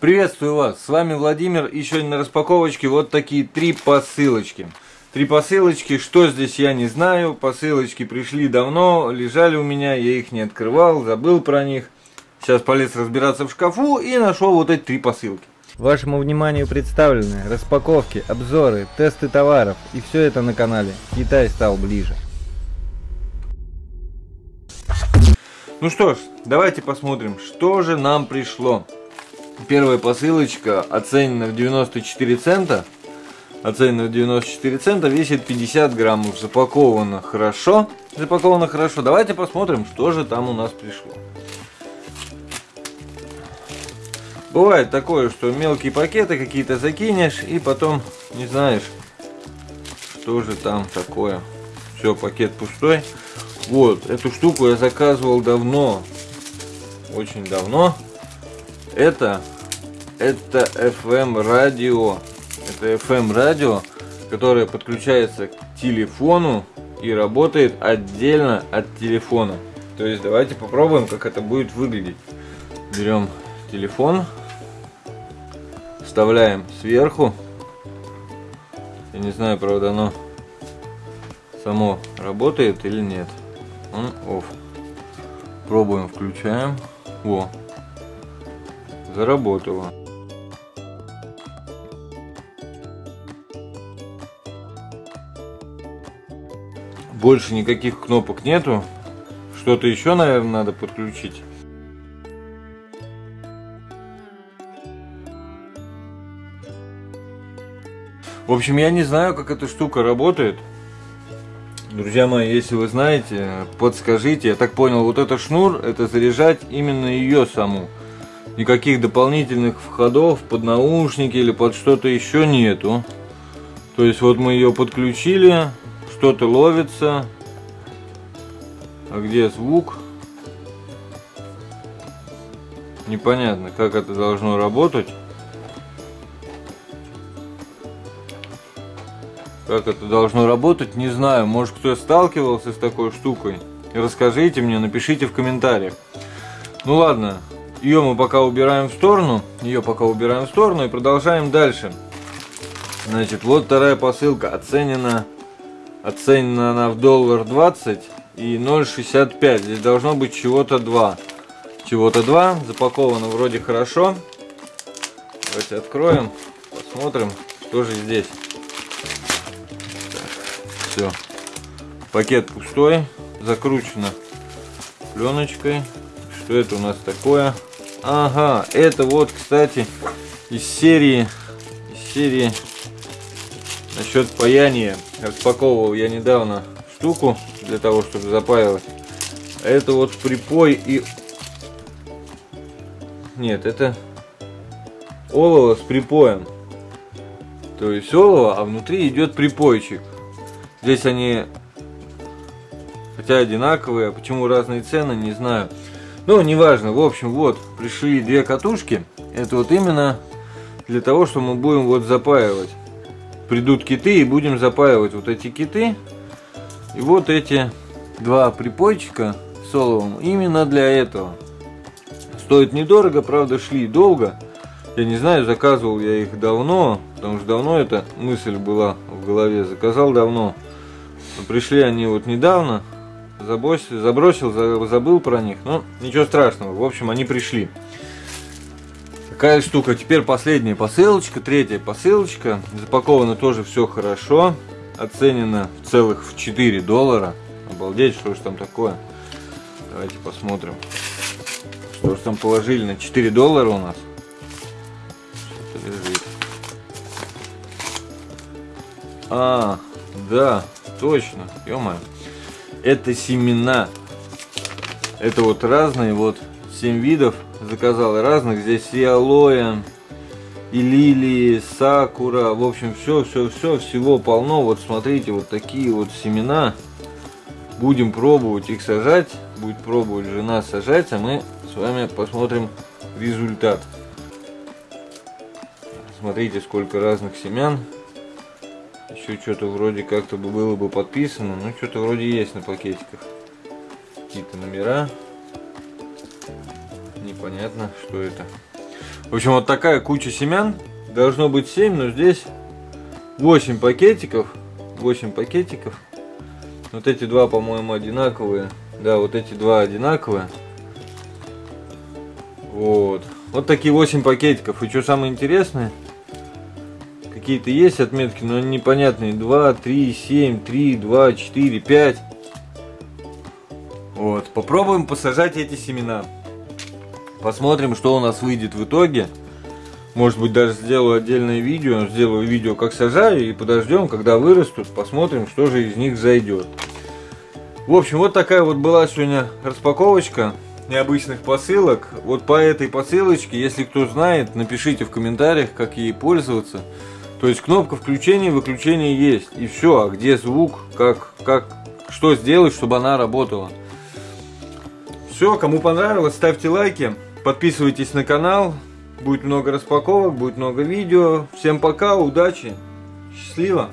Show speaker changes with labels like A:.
A: Приветствую вас, с вами Владимир и сегодня на распаковочке вот такие три посылочки. Три посылочки, что здесь я не знаю, посылочки пришли давно, лежали у меня, я их не открывал, забыл про них. Сейчас полез разбираться в шкафу и нашел вот эти три посылки.
B: Вашему вниманию представлены распаковки, обзоры, тесты товаров и все это на канале Китай стал ближе.
A: Ну что ж, давайте посмотрим, что же нам пришло. Первая посылочка оценена в 94 цента. Оценена в 94 цента, весит 50 граммов. Запаковано хорошо. Запаковано хорошо. Давайте посмотрим, что же там у нас пришло. Бывает такое, что мелкие пакеты какие-то закинешь и потом не знаешь, что же там такое. Все, пакет пустой. Вот, эту штуку я заказывал давно. Очень давно. Это, это FM радио. Это FM радио, которое подключается к телефону и работает отдельно от телефона. То есть давайте попробуем, как это будет выглядеть. Берем телефон, вставляем сверху. Я не знаю, правда, оно само работает или нет. Он off. Пробуем, включаем. Во, заработало. Больше никаких кнопок нету. Что-то еще, наверное, надо подключить. В общем, я не знаю, как эта штука работает. Друзья мои, если вы знаете, подскажите. Я так понял, вот этот шнур, это заряжать именно ее саму никаких дополнительных входов под наушники или под что-то еще нету. То есть вот мы ее подключили, что-то ловится. А где звук? Непонятно, как это должно работать. Как это должно работать, не знаю. Может кто сталкивался с такой штукой? Расскажите мне, напишите в комментариях. Ну ладно, ее мы пока убираем в сторону. Ее пока убираем в сторону и продолжаем дальше. Значит, вот вторая посылка. Оценена, оценена она в доллар 20 и 0,65. Здесь должно быть чего-то 2. Чего-то 2. Запаковано вроде хорошо. Давайте откроем. Посмотрим, что же здесь. все. Пакет пустой. Закручено пленочкой. Что это у нас такое? Ага, это вот, кстати, из серии, из серии насчет паяния. Распаковывал я недавно штуку для того, чтобы запаивать. Это вот припой и... Нет, это олово с припоем. То есть олово, а внутри идет припойчик. Здесь они, хотя одинаковые, а почему разные цены, не знаю. Ну, неважно. В общем, вот, пришли две катушки. Это вот именно для того, что мы будем вот запаивать. Придут киты и будем запаивать вот эти киты. И вот эти два припойчика с оловом именно для этого. Стоит недорого, правда, шли долго. Я не знаю, заказывал я их давно, потому что давно эта мысль была в голове. Заказал давно. Но пришли они вот недавно забросил, забросил, забыл про них. Но ничего страшного. В общем, они пришли. Такая штука. Теперь последняя посылочка, третья посылочка. Запаковано тоже все хорошо. Оценено в целых в 4 доллара. Обалдеть, что же там такое. Давайте посмотрим. Что же там положили на 4 доллара у нас. Что-то лежит. А, да, точно. Ё-моё это семена. Это вот разные, вот 7 видов заказал разных. Здесь и алоэ, и лилии, сакура. В общем, все, все, все, всего полно. Вот смотрите, вот такие вот семена. Будем пробовать их сажать. Будет пробовать жена сажать, а мы с вами посмотрим результат. Смотрите, сколько разных семян. Еще что-то вроде как-то было бы подписано. Ну, что-то вроде есть на пакетиках. Какие-то номера. Непонятно, что это. В общем, вот такая куча семян. Должно быть 7, но здесь 8 пакетиков. 8 пакетиков. Вот эти два, по-моему, одинаковые. Да, вот эти два одинаковые. Вот. Вот такие 8 пакетиков. И что самое интересное, какие-то есть отметки, но они непонятные. 2, 3, 7, 3, 2, 4, 5. Вот. Попробуем посажать эти семена. Посмотрим, что у нас выйдет в итоге. Может быть, даже сделаю отдельное видео. Сделаю видео, как сажаю, и подождем, когда вырастут. Посмотрим, что же из них зайдет. В общем, вот такая вот была сегодня распаковочка необычных посылок. Вот по этой посылочке, если кто знает, напишите в комментариях, как ей пользоваться. То есть кнопка включения и выключения есть. И все, а где звук, как, как, что сделать, чтобы она работала. Все, кому понравилось, ставьте лайки, подписывайтесь на канал. Будет много распаковок, будет много видео. Всем пока, удачи, счастливо!